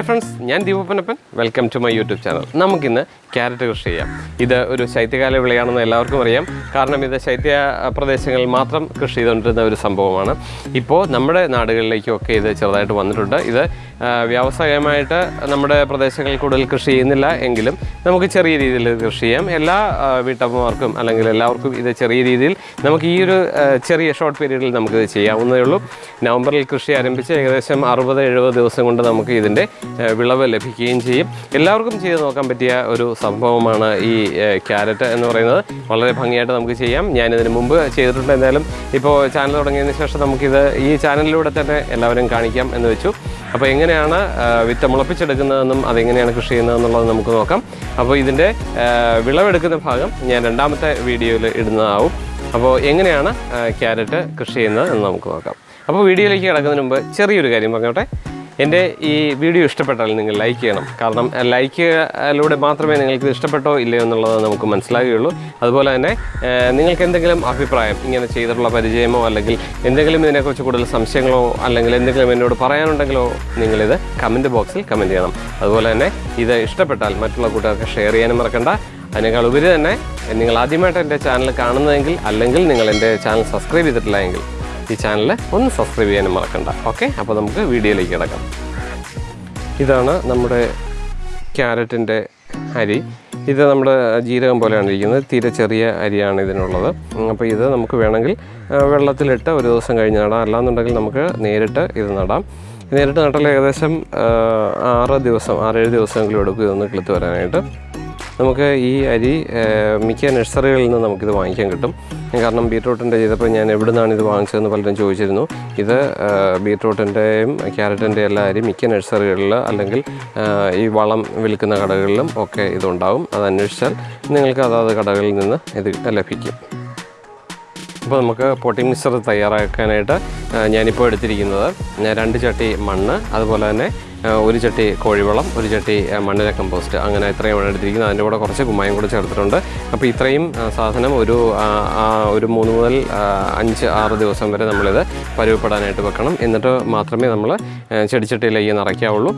Hi friends ഞാൻ ദീപപ്പനപ്പൻ welcome to my YouTube channel നമുക്കിന്ന് carrot കൃഷി ചെയ്യാം. ഇത് ഒരു ശൈത്യകാല വിളയാണെന്ന് എല്ലാവർക്കും അറിയാം. കാരണം ഇത് ശൈത്യ പ്രദേശങ്ങളിൽ മാത്രം കൃഷി ചെയ്തുകൊണ്ടിരുന്ന ഒരു സംഭവമാണ്. ഇപ്പോൾ നമ്മുടെ നാടുകളിലേക്കൊക്കെ ഇത് ചെറുതായിട്ട് വന്നിട്ടുണ്ട്. ഇത് വ്യാവസായികമായിട്ട് നമ്മുടെ പ്രദേശങ്ങളിൽ കൂടുതൽ കൃഷി ചെയ്യുന്നില്ല എങ്കിലും നമുക്ക് ചെറിയ രീതിയിൽ കൃഷി ചെയ്യാം. എല്ലാ വീട്ടമ്മമാർക്കും അല്ലെങ്കിൽ എല്ലാവർക്കും ഇത് ചെറിയ രീതിയിൽ നമുക്ക് ഈ ഒരു ചെറിയ ഷോർട്ട് പീരീഡിൽ നമുക്കിത് ചെയ്യാവുന്നതേ ഉള്ളൂ. നവംബറിൽ കൃഷി ആരംഭിച്ച് ഏകദേശം അറുപത് എഴുപത് ദിവസം കൊണ്ട് നമുക്ക് ഇതിന്റെ വിളവ് ലഭിക്കുകയും ചെയ്യും. എല്ലാവർക്കും ചെയ്ത് നോക്കാൻ പറ്റിയ ഒരു സംഭവമാണ് ഈ ക്യാരറ്റ് എന്ന് പറയുന്നത്. വളരെ ഭംഗിയായിട്ട് നമുക്ക് ചെയ്യാം. ഞാനിതിന് മുമ്പ് ചെയ്തിട്ടുണ്ട്. എന്തായാലും ഇപ്പോൾ ചാനൽ തുടങ്ങിയതിന് ശേഷം നമുക്കിത് ഈ ചാനലിലൂടെ തന്നെ എല്ലാവരും കാണിക്കാം എന്ന് വെച്ചു. അപ്പോൾ എങ്ങനെയാണ് വിത്ത് മുളപ്പിച്ചെടുക്കുന്നതെന്നും അതെങ്ങനെയാണ് കൃഷി ചെയ്യുന്നതെന്നുള്ളത് നമുക്ക് നോക്കാം. അപ്പോൾ ഇതിന്റെ വിളവെടുക്കുന്ന ഭാഗം ഞാൻ രണ്ടാമത്തെ വീഡിയോയിൽ ഇടുന്നതാവും. അപ്പോൾ എങ്ങനെയാണ് ക്യാരറ്റ് കൃഷി ചെയ്യുന്നത് എന്ന് നമുക്ക് നോക്കാം. അപ്പോൾ വീഡിയോയിലേക്ക് കിടക്കുന്നതിന് മുമ്പ് ചെറിയൊരു കാര്യം പറഞ്ഞോട്ടെ. എന്റെ ഈ വീഡിയോ ഇഷ്ടപ്പെട്ടാൽ നിങ്ങൾ ലൈക്ക് ചെയ്യണം. കാരണം ലൈക്കിലൂടെ മാത്രമേ നിങ്ങൾക്ക് ഇഷ്ടപ്പെട്ടോ ഇല്ലയോ എന്നുള്ളത് നമുക്ക് മനസ്സിലാകുകയുള്ളൂ അതുപോലെ തന്നെ നിങ്ങൾക്ക് എന്തെങ്കിലും അഭിപ്രായം ഇങ്ങനെ ചെയ്തിട്ടുള്ള പരിചയമോ അല്ലെങ്കിൽ എന്തെങ്കിലും ഇതിനെക്കുറിച്ച് കൂടുതൽ സംശയങ്ങളോ അല്ലെങ്കിൽ എന്തെങ്കിലും എന്നോട് പറയാനുണ്ടെങ്കിലോ നിങ്ങളിത് കമന്റ് ബോക്സിൽ കമന്റ് ചെയ്യണം. അതുപോലെ തന്നെ ഇത് ഇഷ്ടപ്പെട്ടാൽ മറ്റുള്ള കൂട്ടുകാർക്ക് ഷെയർ ചെയ്യാനും മറക്കണ്ട. അതിനേക്കാൾ ഉപരി തന്നെ നിങ്ങൾ ആദ്യമായിട്ട് എന്റെ ചാനൽ കാണുന്നതെങ്കിൽ അല്ലെങ്കിൽ നിങ്ങൾ എന്റെ ചാനൽ സബ്സ്ക്രൈബ് ചെയ്തിട്ടില്ല എങ്കിൽ ഈ ചാനൽ ഒന്ന് സബ്സ്ക്രൈബ് ചെയ്യാനും മറക്കണ്ട. ഓക്കെ അപ്പോൾ നമുക്ക് വീഡിയോയിലേക്ക് കിടക്കാം. ഇതാണ് നമ്മുടെ ക്യാരറ്റിന്റെ അരി. ഇത് നമ്മുടെ ജീരകം പോലെയാണ് ഇരിക്കുന്നത്. തീരെ ചെറിയ അരിയാണ് ഇതിനുള്ളത്. അപ്പോൾ ഇത് നമുക്ക് വേണമെങ്കിൽ വെള്ളത്തിലിട്ട് ഒരു ദിവസം കഴിഞ്ഞ് നടാം. അല്ലാന്നുണ്ടെങ്കിൽ നമുക്ക് നേരിട്ട് ഇത് നടാം. നേരിട്ട് നട്ടാൽ ഏകദേശം ആറ് ദിവസം ആറേഴ് ദിവസമെങ്കിലും എടുക്കും ഇതൊന്ന് കിളുത്ത് വരാനായിട്ട്. നമുക്ക് ഈ അരി മിക്ക നഴ്സറികളിൽ നിന്ന് നമുക്കിത് വാങ്ങിക്കാൻ കിട്ടും. കാരണം ബീട്രൂട്ടിന്റെ ചെയ്തപ്പോൾ ഞാൻ എവിടെ നിന്നാണ് ഇത് വാങ്ങിച്ചതെന്ന് പലരും ചോദിച്ചിരുന്നു. ഇത് ബീട്രൂട്ടിന്റെയും ക്യാരറ്റിന്റെ എല്ലാ അരി മിക്ക നഴ്സറികളിൽ അല്ലെങ്കിൽ ഈ വളം വിൽക്കുന്ന കടകളിലും ഒക്കെ ഇതുണ്ടാവും. അത് അന്വേഷിച്ചാൽ നിങ്ങൾക്ക് അതാത് കടകളിൽ നിന്ന് ഇത് ലഭിക്കും. അപ്പോൾ നമുക്ക് പോട്ടിംഗ് മിക്സർ തയ്യാറാക്കാനായിട്ട് ഞാനിപ്പോൾ എടുത്തിരിക്കുന്നത് രണ്ട് ചട്ടി മണ്ണ് അതുപോലെ തന്നെ ഒരു ചട്ടി കോഴിവെള്ളം ഒരു ചട്ടി മണ്ണിര കമ്പോസ്റ്റ് അങ്ങനെ ഇത്രയും ആണ് എടുത്തിരിക്കുന്നത് അതിന്റെ കൂടെ കുറച്ച് കുമ്മായം കൂടെ ചേർത്തിട്ടുണ്ട്. അപ്പോൾ ഇത്രയും സാധനം ഒരു ഒരു മൂന്ന് മുതൽ അഞ്ച് ആറ് ദിവസം വരെ നമ്മളിത് പരുവപ്പെടാനായിട്ട് വെക്കണം. എന്നിട്ട് മാത്രമേ നമ്മൾ ചെടിച്ചട്ടിയിലേക്ക് നിറയ്ക്കാവുള്ളൂ.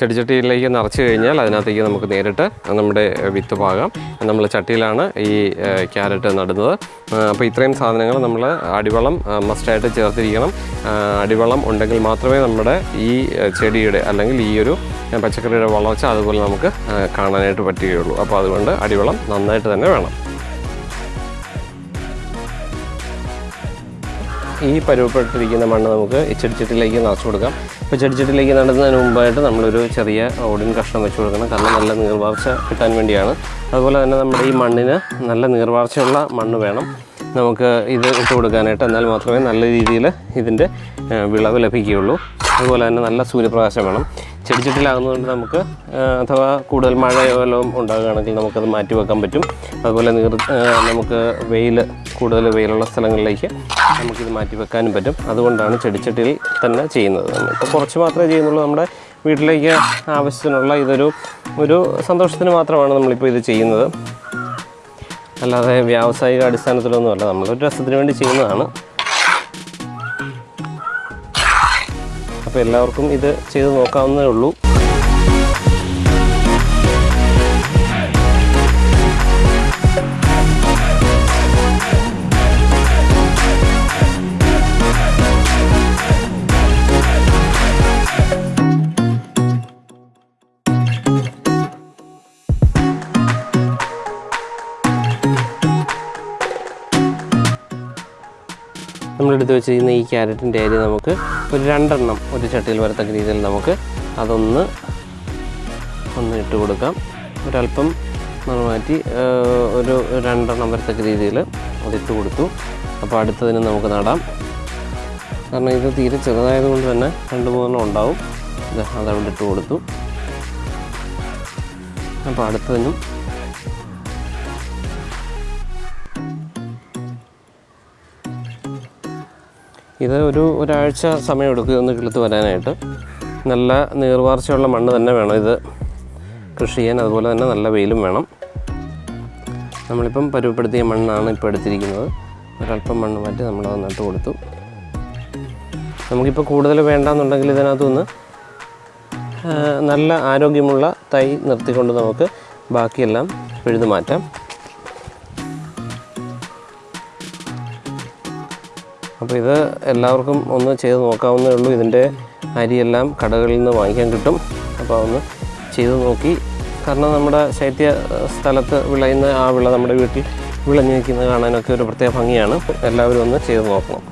ചെടിച്ചട്ടിയിലേക്ക് നിറച്ച് കഴിഞ്ഞാൽ അതിനകത്തേക്ക് നമുക്ക് നേരിട്ട് നമ്മുടെ വിത്ത് പാകാം. നമ്മൾ ചട്ടിയിലാണ് ഈ ക്യാരറ്റ് നടുന്നത്. അപ്പോൾ ഇത്രയും സാധനങ്ങൾ നമ്മൾ അടിവളം മസ്റ്റായിട്ട് ചേർത്തിരിക്കണം. അടിവളം ഉണ്ടെങ്കിൽ മാത്രമേ നമ്മുടെ ഈ ചെടിയുടെ ചെടിയുടെ അല്ലെങ്കിൽ ഈ ഒരു പച്ചക്കറിയുടെ വളർച്ച അതുപോലെ നമുക്ക് കാണാനായിട്ട് പറ്റുകയുള്ളൂ. അപ്പോൾ അതുകൊണ്ട് അടിവളം നന്നായിട്ട് തന്നെ വേണം. ഈ പരുവപ്പെട്ടിരിക്കുന്ന മണ്ണ് നമുക്ക് ചെടിച്ചട്ടിലേക്ക് നിറച്ചു കൊടുക്കാം. ഇപ്പോൾ ചെടിച്ചട്ടിലേക്ക് നടുന്നതിന് മുമ്പായിട്ട് നമ്മളൊരു ചെറിയ ഓടിൻ കഷ്ണം വെച്ച് കൊടുക്കണം. കാരണം നല്ല നീർവാർച്ച കിട്ടാൻ വേണ്ടിയാണ്. അതുപോലെ തന്നെ നമ്മുടെ ഈ മണ്ണിന് നല്ല നീർവാർച്ചയുള്ള മണ്ണ് വേണം. നമുക്ക് ഇത് ഇട്ട് കൊടുക്കാനായിട്ട് എന്നാൽ മാത്രമേ നല്ല രീതിയിൽ ഇതിന്റെ വിളവ് ലഭിക്കുകയുള്ളൂ. അതുപോലെ തന്നെ നല്ല സൂര്യപ്രകാശം വേണം. ചെടിച്ചട്ടിലാകുന്നതുകൊണ്ട് നമുക്ക് അഥവാ കൂടുതൽ മഴയോ വല്ലതും ഉണ്ടാകുകയാണെങ്കിൽ നമുക്കത് മാറ്റി വെക്കാൻ പറ്റും. അതുപോലെ നീർ നമുക്ക് വെയിൽ കൂടുതൽ വെയിലുള്ള സ്ഥലങ്ങളിലേക്ക് നമുക്കിത് മാറ്റി വെക്കാനും പറ്റും. അതുകൊണ്ടാണ് ചെടിച്ചട്ടിയിൽ തന്നെ ചെയ്യുന്നത്. ഇപ്പോൾ കുറച്ച് മാത്രമേ ചെയ്യുന്നുള്ളൂ. നമ്മുടെ വീട്ടിലേക്ക് ആവശ്യത്തിനുള്ള ഇതൊരു ഒരു സന്തോഷത്തിന് മാത്രമാണ് നമ്മളിപ്പോൾ ഇത് ചെയ്യുന്നത്. അല്ലാതെ വ്യാവസായിക അടിസ്ഥാനത്തിലൊന്നുമല്ല. നമ്മളൊരു രസത്തിന് വേണ്ടി ചെയ്യുന്നതാണ്. അപ്പോൾ എല്ലാവർക്കും ഇത് ചെയ്ത് നോക്കാവുന്നതേ ഉള്ളൂ. നമ്മളെടുത്ത് വെച്ചിരിക്കുന്ന ഈ ക്യാരറ്റിന്റെ അരി നമുക്ക് ഒരു രണ്ടെണ്ണം ഒരു ചട്ടിയിൽ വരത്തക്ക രീതിയിൽ നമുക്ക് അതൊന്ന് ഒന്ന് ഇട്ട് കൊടുക്കാം. ഒരല്പം നമ്മൾ മാറ്റി ഒരു രണ്ടെണ്ണം വരത്തക്ക രീതിയിൽ അതിട്ട് കൊടുത്തു. അപ്പോൾ അടുത്തതിന് നമുക്ക് നടാം. കാരണം ഇത് തീരെ ചെറുതായതുകൊണ്ട് തന്നെ രണ്ട് മൂന്നെണ്ണം ഉണ്ടാവും. അതവിടെ ഇട്ട് കൊടുത്തു. അപ്പോൾ അടുത്തതിനും ഇത് ഒരു ഒരാഴ്ച സമയമെടുക്കും ഇതൊന്ന് കിളുത്ത് വരാനായിട്ട്. നല്ല നീർവാർച്ചയുള്ള മണ്ണ് തന്നെ വേണം ഇത്. കൃഷി ചെയ്യാൻ അതുപോലെ തന്നെ നല്ല വെയിലും വേണം. നമ്മളിപ്പം പരുവപ്പെടുത്തിയ മണ്ണാണ് ഇപ്പോൾ എടുത്തിരിക്കുന്നത്. ഒരല്പം മണ്ണ് മാറ്റി നമ്മളത് നട്ട് കൊടുത്തു. നമുക്കിപ്പോൾ കൂടുതൽ വേണ്ടാന്നുണ്ടെങ്കിൽ ഇതിനകത്തുനിന്ന് നല്ല ആരോഗ്യമുള്ള തൈ നിർത്തിക്കൊണ്ട് നമുക്ക് ബാക്കിയെല്ലാം പിഴുതു മാറ്റാം അപ്പോൾ ഇത് എല്ലാവർക്കും ഒന്ന് ചെയ്ത് നോക്കാവുന്നേ ഉള്ളൂ. ഇതിന്റെ അരിയെല്ലാം കടകളിൽ നിന്ന് വാങ്ങിക്കാൻ കിട്ടും. അപ്പോൾ ഒന്ന് ചെയ്ത് നോക്കി. കാരണം നമ്മുടെ ശൈത്യ സ്ഥലത്ത് വിളയുന്ന ആ വിള നമ്മുടെ വീട്ടിൽ വിളഞ്ഞു നിൽക്കുന്നത് കാണാനൊക്കെ ഒരു പ്രത്യേക ഭംഗിയാണ്. എല്ലാവരും ഒന്ന് ചെയ്ത് നോക്കണം.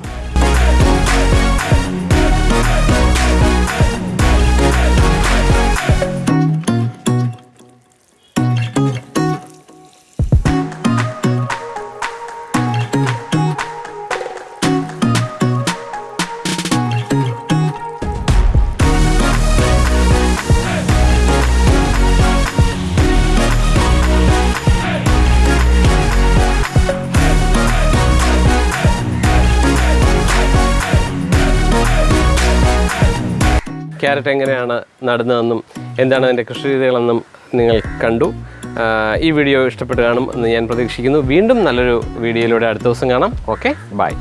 ക്യാരറ്റ് എങ്ങനെയാണ് നടുന്നതെന്നും എന്താണ് അതിന്റെ കൃഷി രീതികളെന്നും നിങ്ങൾ കണ്ടു. ഈ വീഡിയോ ഇഷ്ടപ്പെട്ട് കാണും എന്ന് ഞാൻ പ്രതീക്ഷിക്കുന്നു. വീണ്ടും നല്ലൊരു വീഡിയോയിലൂടെ അടുത്ത ദിവസം കാണാം. Okay bye.